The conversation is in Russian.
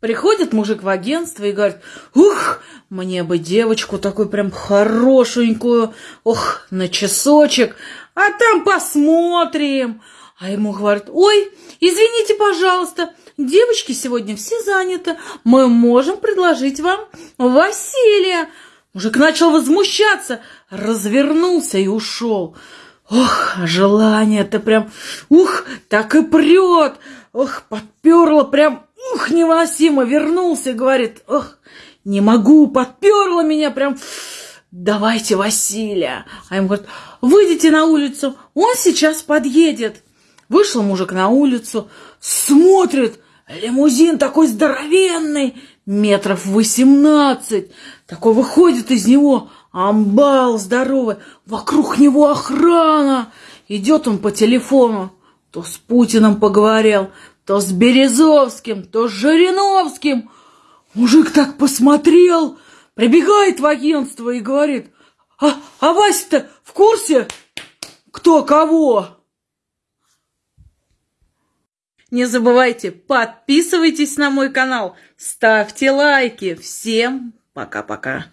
Приходит мужик в агентство и говорит, ух, мне бы девочку такую прям хорошенькую, ох, на часочек, а там посмотрим. А ему говорят, ой, извините, пожалуйста, девочки сегодня все заняты, мы можем предложить вам Василия. Мужик начал возмущаться, развернулся и ушел. Ох, желание-то прям, ух, так и прет. Ох, подперло прям, ух, невыносимо. Вернулся, говорит, ох, не могу, подперло меня прям. Давайте Василия. А ему говорят, выйдите на улицу, он сейчас подъедет. Вышел мужик на улицу, смотрит, лимузин такой здоровенный, метров восемнадцать. Такой выходит из него, амбал здоровый, вокруг него охрана. Идет он по телефону, то с Путиным поговорил, то с Березовским, то с Жириновским. Мужик так посмотрел, прибегает в агентство и говорит, а, а Вася-то в курсе, кто кого? Не забывайте, подписывайтесь на мой канал, ставьте лайки. Всем пока-пока.